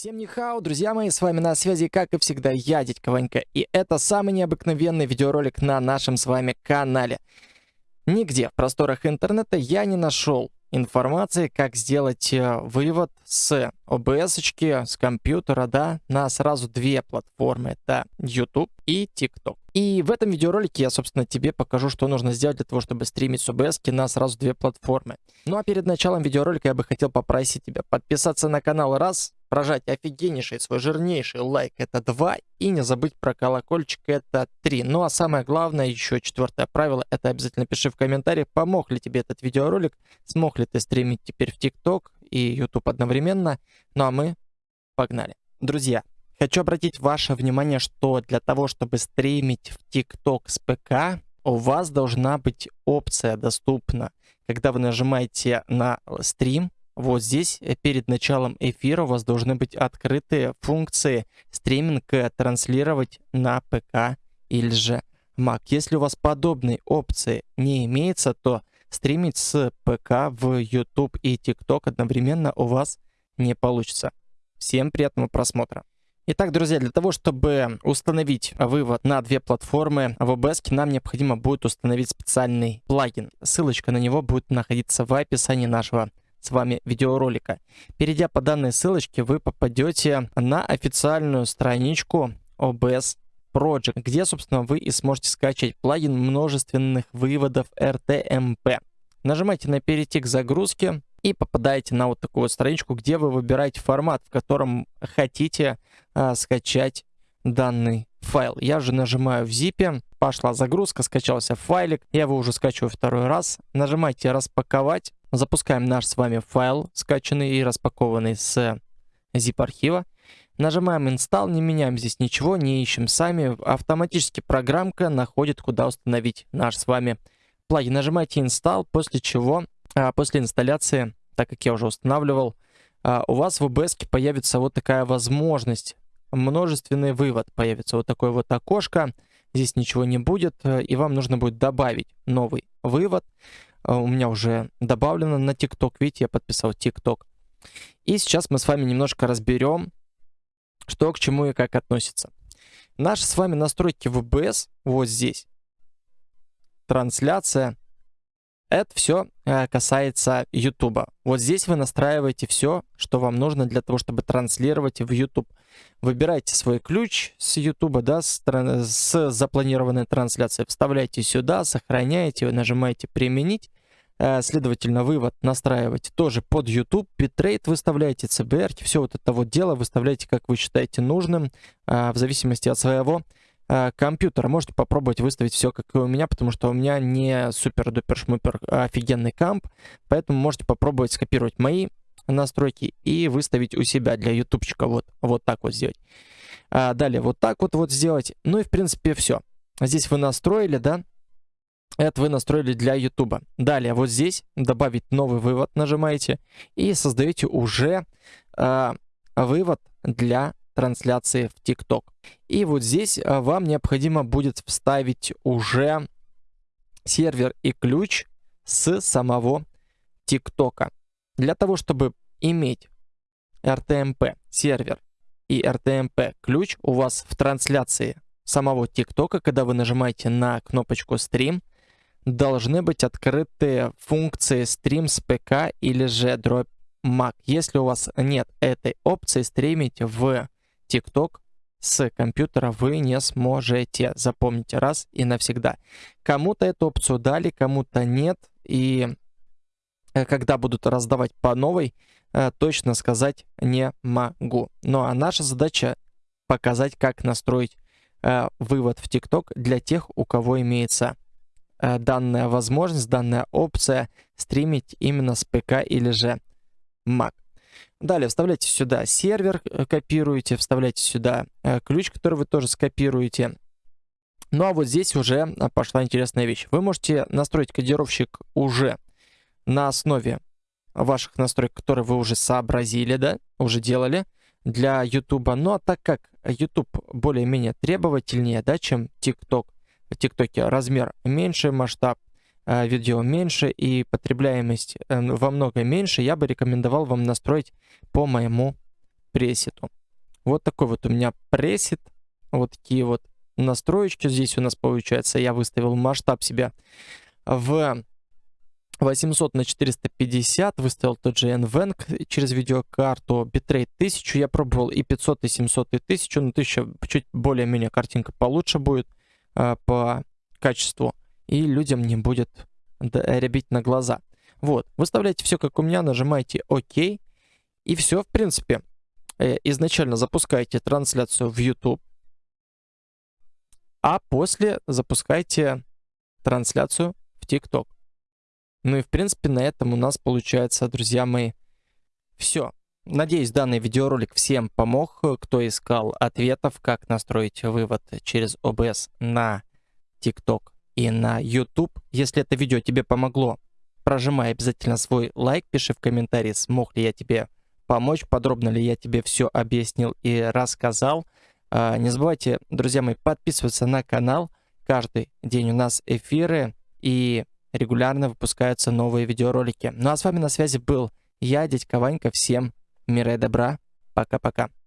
Всем нихау, друзья мои, с вами на связи, как и всегда, я, Дядька Ванька, и это самый необыкновенный видеоролик на нашем с вами канале. Нигде в просторах интернета я не нашел информации, как сделать э, вывод с OBS, с компьютера, да, на сразу две платформы. Это YouTube и TikTok. И в этом видеоролике я, собственно, тебе покажу, что нужно сделать для того, чтобы стримить с OBS на сразу две платформы. Ну а перед началом видеоролика я бы хотел попросить тебя подписаться на канал раз, прожать офигеннейший свой жирнейший лайк это 2 и не забыть про колокольчик это 3. Ну а самое главное, еще четвертое правило, это обязательно пиши в комментариях, помог ли тебе этот видеоролик, смог ли ты стримить теперь в ТикТок и YouTube одновременно. Ну а мы погнали. Друзья, хочу обратить ваше внимание, что для того, чтобы стримить в ТикТок с ПК, у вас должна быть опция доступна. Когда вы нажимаете на стрим, вот здесь э, перед началом эфира у вас должны быть открыты функции стриминг транслировать на ПК или же Mac. Если у вас подобной опции не имеется, то стримить с ПК в YouTube и TikTok одновременно у вас не получится. Всем приятного просмотра. Итак, друзья, для того, чтобы установить вывод на две платформы в OBS, нам необходимо будет установить специальный плагин. Ссылочка на него будет находиться в описании нашего с вами видеоролика. Перейдя по данной ссылочке, вы попадете на официальную страничку OBS Project, где, собственно, вы и сможете скачать плагин множественных выводов RTMP. Нажимайте на «Перейти к загрузке» и попадаете на вот такую вот страничку, где вы выбираете формат, в котором хотите а, скачать данный файл. Я же нажимаю в zip, пошла загрузка, скачался файлик, я его уже скачиваю второй раз. Нажимайте «Распаковать», Запускаем наш с вами файл, скачанный и распакованный с zip-архива. Нажимаем Install, не меняем здесь ничего, не ищем сами. Автоматически программка находит, куда установить наш с вами плагин. Нажимаете Install, после чего, а, после инсталляции, так как я уже устанавливал, а, у вас в OBS появится вот такая возможность. Множественный вывод появится. Вот такое вот окошко. Здесь ничего не будет, и вам нужно будет добавить новый вывод. А, у меня уже добавлено на TikTok. Видите, я подписал TikTok. И сейчас мы с вами немножко разберем, что к чему и как относится. Наши с вами настройки в OBS вот здесь. Трансляция. Это все э, касается YouTube. Вот здесь вы настраиваете все, что вам нужно для того, чтобы транслировать в YouTube. Выбирайте свой ключ с YouTube, да, с, с запланированной трансляцией, вставляете сюда, сохраняете, нажимаете «Применить». Э, следовательно, вывод настраиваете тоже под YouTube, битрейт выставляете, CBR, все вот это вот дело выставляете, как вы считаете нужным, э, в зависимости от своего э, компьютера. Можете попробовать выставить все, как и у меня, потому что у меня не супер-дупер-шмупер офигенный комп, поэтому можете попробовать скопировать мои настройки и выставить у себя для ютубчика вот, вот так вот сделать. далее вот так вот вот сделать. Ну и в принципе все. Здесь вы настроили, да, это вы настроили для YouTube. Далее вот здесь добавить новый вывод нажимаете и создаете уже э, вывод для трансляции в TikTok. И вот здесь э, вам необходимо будет вставить уже сервер и ключ с самого TikTok. Для того, чтобы иметь RTMP сервер и RTMP ключ у вас в трансляции самого TikTok, когда вы нажимаете на кнопочку стрим, должны быть открыты функции Stream с ПК или же Drop Mac. Если у вас нет этой опции, стримить в TikTok с компьютера вы не сможете. Запомните раз и навсегда. Кому-то эту опцию дали, кому-то нет. И э, когда будут раздавать по новой, э, точно сказать не могу. Ну а наша задача показать, как настроить э, вывод в TikTok для тех, у кого имеется данная возможность, данная опция стримить именно с ПК или же Mac. Далее вставляйте сюда сервер, э, копируете, вставляйте сюда э, ключ, который вы тоже скопируете. Ну а вот здесь уже пошла интересная вещь. Вы можете настроить кодировщик уже на основе ваших настроек, которые вы уже сообразили, да, уже делали для YouTube. Ну а так как YouTube более-менее требовательнее, да, чем TikTok, в ТикТоке размер меньше, масштаб видео меньше и потребляемость э, во много меньше, я бы рекомендовал вам настроить по моему пресету. Вот такой вот у меня пресет. Вот такие вот настроечки здесь у нас получается. Я выставил масштаб себя в 800 на 450, выставил тот же NVENC через видеокарту, битрейт 1000 я пробовал, и 500, и 700, и 1000, но 1000 чуть более-менее картинка получше будет э, по качеству, и людям не будет рябить на глаза. Вот, выставляйте все как у меня, нажимаете ОК, и все, в принципе. Э, изначально запускаете трансляцию в YouTube, а после запускайте трансляцию в TikTok. Ну и в принципе на этом у нас получается, друзья мои, все. Надеюсь, данный видеоролик всем помог, кто искал ответов, как настроить вывод через OBS на TikTok и на YouTube. Если это видео тебе помогло, прожимай обязательно свой лайк, пиши в комментарии, смог ли я тебе помочь, подробно ли я тебе все объяснил и рассказал. А, не забывайте, друзья мои, подписываться на канал. Каждый день у нас эфиры и регулярно выпускаются новые видеоролики. Ну а с вами на связи был я, дядька Ванька. Всем мира и добра. Пока-пока.